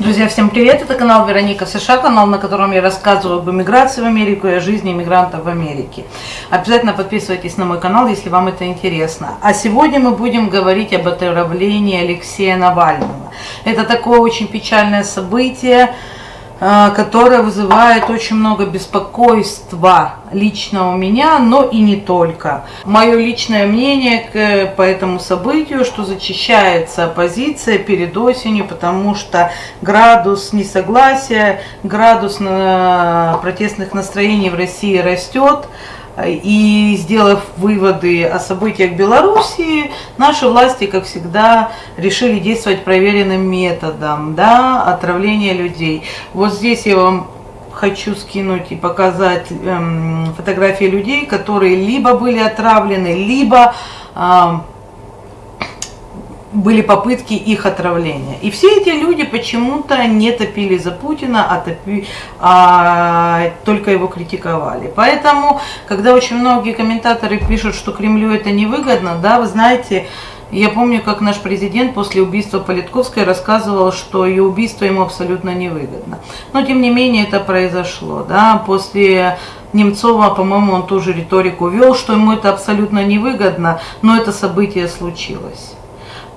Друзья, всем привет! Это канал Вероника США, канал, на котором я рассказываю об иммиграции в Америку и о жизни иммигрантов в Америке. Обязательно подписывайтесь на мой канал, если вам это интересно. А сегодня мы будем говорить об отравлении Алексея Навального. Это такое очень печальное событие, которая вызывает очень много беспокойства лично у меня, но и не только. Мое личное мнение к, по этому событию, что зачищается оппозиция перед осенью, потому что градус несогласия, градус на протестных настроений в России растет, и сделав выводы о событиях Белоруссии, наши власти, как всегда, решили действовать проверенным методом, да, отравления людей. Вот здесь я вам хочу скинуть и показать эм, фотографии людей, которые либо были отравлены, либо эм, были попытки их отравления. И все эти люди почему-то не топили за Путина, а, топи, а только его критиковали. Поэтому, когда очень многие комментаторы пишут, что Кремлю это невыгодно, да, вы знаете, я помню, как наш президент после убийства Политковской рассказывал, что ее убийство ему абсолютно невыгодно. Но, тем не менее, это произошло. Да? После Немцова, по-моему, он тоже риторику вел, что ему это абсолютно невыгодно, но это событие случилось.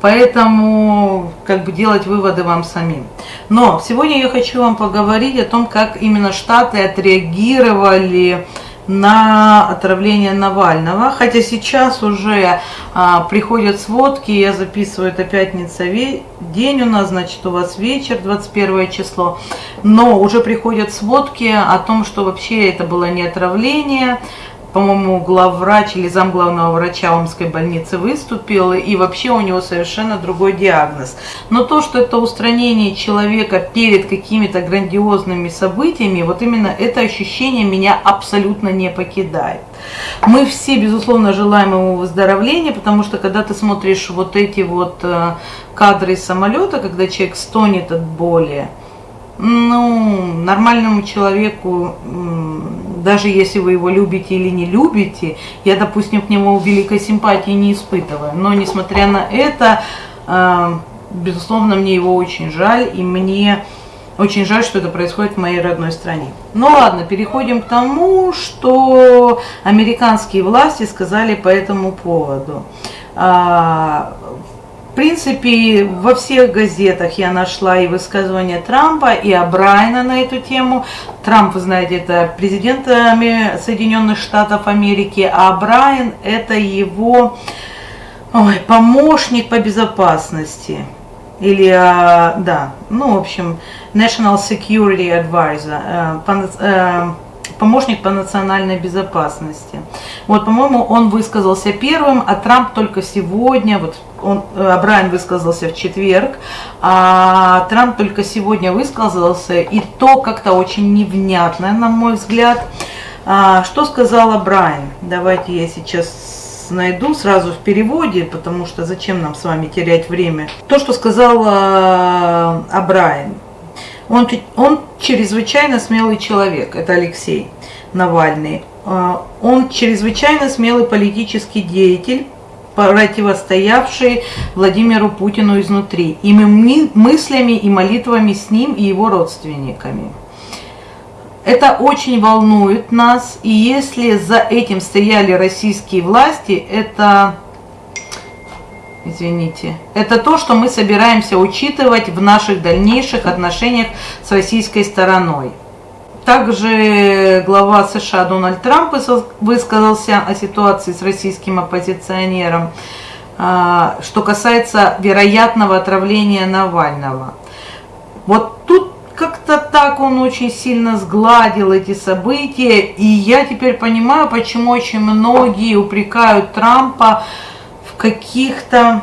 Поэтому как бы делать выводы вам самим. Но сегодня я хочу вам поговорить о том, как именно Штаты отреагировали на отравление Навального. Хотя сейчас уже а, приходят сводки, я записываю, это пятница день у нас, значит у вас вечер, 21 число. Но уже приходят сводки о том, что вообще это было не отравление, по-моему, главврач или замглавного врача Омской больницы выступил, и вообще у него совершенно другой диагноз. Но то, что это устранение человека перед какими-то грандиозными событиями, вот именно это ощущение меня абсолютно не покидает. Мы все, безусловно, желаем ему выздоровления, потому что когда ты смотришь вот эти вот э, кадры самолета, когда человек стонет от боли, ну, нормальному человеку, даже если вы его любите или не любите, я, допустим, к нему великой симпатии не испытываю. Но, несмотря на это, э, безусловно, мне его очень жаль, и мне очень жаль, что это происходит в моей родной стране. Ну ладно, переходим к тому, что американские власти сказали по этому поводу. В принципе, во всех газетах я нашла и высказывания Трампа, и Брайана на эту тему. Трамп, вы знаете, это президент Соединенных Штатов Америки, а Брайан это его ой, помощник по безопасности. Или, а, да, ну, в общем, National Security Advisor, э, э, помощник по национальной безопасности. Вот, по-моему, он высказался первым, а Трамп только сегодня, вот он, э, Брайан высказался в четверг, а Трамп только сегодня высказался, и то как-то очень невнятно, на мой взгляд. А, что сказала Брайан? Давайте я сейчас найду сразу в переводе, потому что зачем нам с вами терять время. То, что сказал э, Брайан. Он, он чрезвычайно смелый человек, это Алексей Навальный. А, он чрезвычайно смелый политический деятель, противостоявший Владимиру Путину изнутри, и мыслями и молитвами с ним и его родственниками. Это очень волнует нас, и если за этим стояли российские власти, это извините, это то, что мы собираемся учитывать в наших дальнейших отношениях с российской стороной. Также глава США Дональд Трамп высказался о ситуации с российским оппозиционером, а, что касается вероятного отравления Навального. Вот тут как-то так он очень сильно сгладил эти события, и я теперь понимаю, почему очень многие упрекают Трампа каких-то,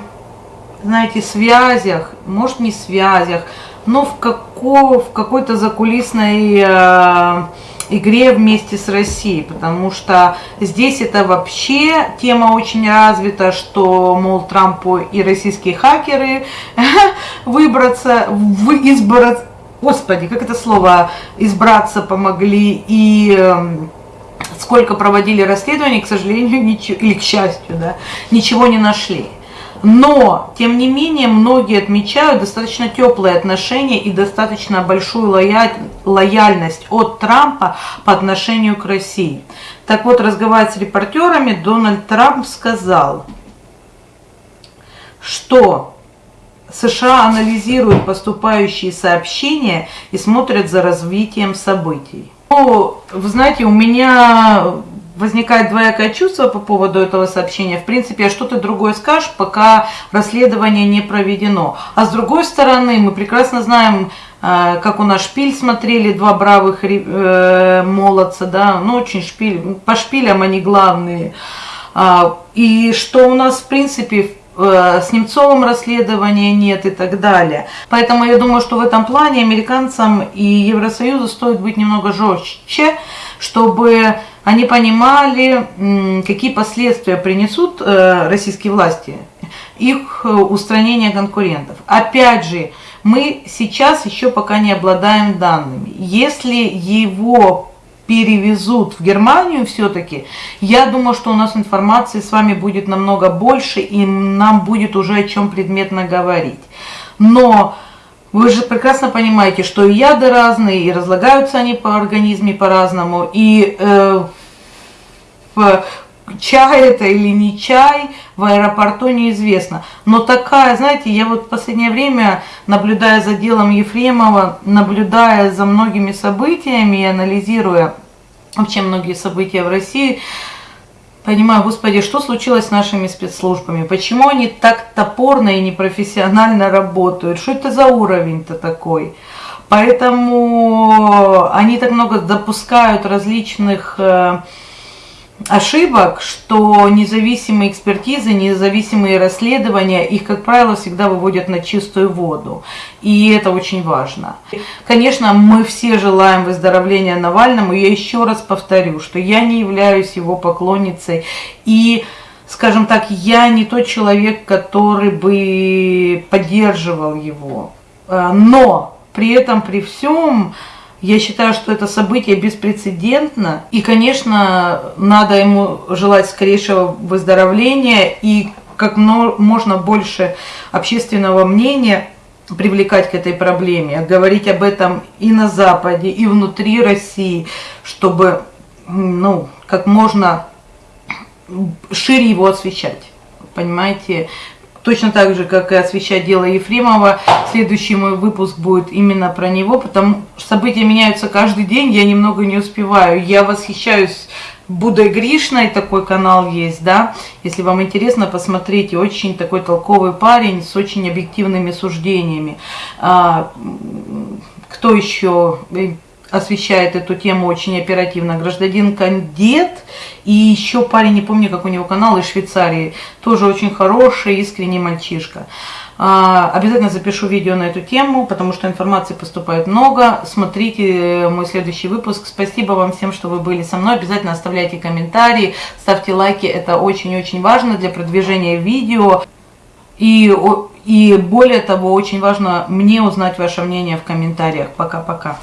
знаете, связях, может не связях, но в, како, в какой-то закулисной э, игре вместе с Россией, потому что здесь это вообще тема очень развита, что, мол, Трампу и российские хакеры выбраться, избраться, господи, как это слово, избраться помогли, и э, сколько проводили расследований, к сожалению, ничего, или к счастью, да, ничего не нашли. Но, тем не менее, многие отмечают достаточно теплые отношения и достаточно большую лояльность от Трампа по отношению к России. Так вот, разговаривая с репортерами, Дональд Трамп сказал, что США анализируют поступающие сообщения и смотрят за развитием событий. Вы знаете, у меня возникает двоякое чувство по поводу этого сообщения. В принципе, что ты другое скажешь, пока расследование не проведено. А с другой стороны, мы прекрасно знаем, э, как у нас шпиль смотрели, два бравых э, молодца, да, ну очень шпиль, по шпилям они главные. А, и что у нас, в принципе, с Немцовым расследования нет и так далее. Поэтому я думаю, что в этом плане американцам и Евросоюзу стоит быть немного жестче, чтобы они понимали, какие последствия принесут э, российские власти, их э, устранение конкурентов. Опять же, мы сейчас еще пока не обладаем данными. Если его перевезут в Германию все-таки, я думаю, что у нас информации с вами будет намного больше, и нам будет уже о чем предметно говорить. Но вы же прекрасно понимаете, что и яды разные, и разлагаются они по организме по-разному, и э, в чай это или не чай, в аэропорту неизвестно. Но такая, знаете, я вот в последнее время, наблюдая за делом Ефремова, наблюдая за многими событиями и анализируя вообще многие события в России, понимаю, господи, что случилось с нашими спецслужбами? Почему они так топорно и непрофессионально работают? Что это за уровень-то такой? Поэтому они так много допускают различных э, ошибок, что независимые экспертизы, независимые расследования, их, как правило, всегда выводят на чистую воду. И это очень важно. Конечно, мы все желаем выздоровления Навальному. Я еще раз повторю, что я не являюсь его поклонницей. И, скажем так, я не тот человек, который бы поддерживал его. Э, но при этом, при всем, я считаю, что это событие беспрецедентно. И, конечно, надо ему желать скорейшего выздоровления и как можно больше общественного мнения привлекать к этой проблеме, говорить об этом и на Западе, и внутри России, чтобы ну, как можно шире его освещать. Понимаете, Точно так же, как и освещать дело Ефремова. Следующий мой выпуск будет именно про него, потому что события меняются каждый день, я немного не успеваю. Я восхищаюсь Будой Гришной, такой канал есть, да. Если вам интересно, посмотрите, очень такой толковый парень с очень объективными суждениями. А, кто еще освещает эту тему очень оперативно. Гражданин Кандет и еще парень, не помню, как у него канал, из Швейцарии. Тоже очень хороший, искренний мальчишка. А, обязательно запишу видео на эту тему, потому что информации поступает много. Смотрите мой следующий выпуск. Спасибо вам всем, что вы были со мной. Обязательно оставляйте комментарии, ставьте лайки. Это очень-очень важно для продвижения видео. И, и более того, очень важно мне узнать ваше мнение в комментариях. Пока-пока.